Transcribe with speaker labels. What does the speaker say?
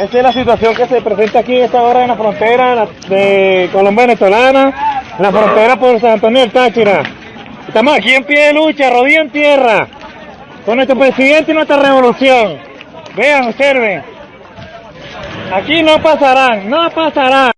Speaker 1: Esta es la situación que se presenta aquí esta hora en la frontera de Colombia-Venezolana, en la frontera por San Antonio del Táchira. Estamos aquí en pie de lucha, rodilla en tierra, con nuestro presidente y nuestra revolución. Vean, observen. Aquí no pasarán, no pasarán.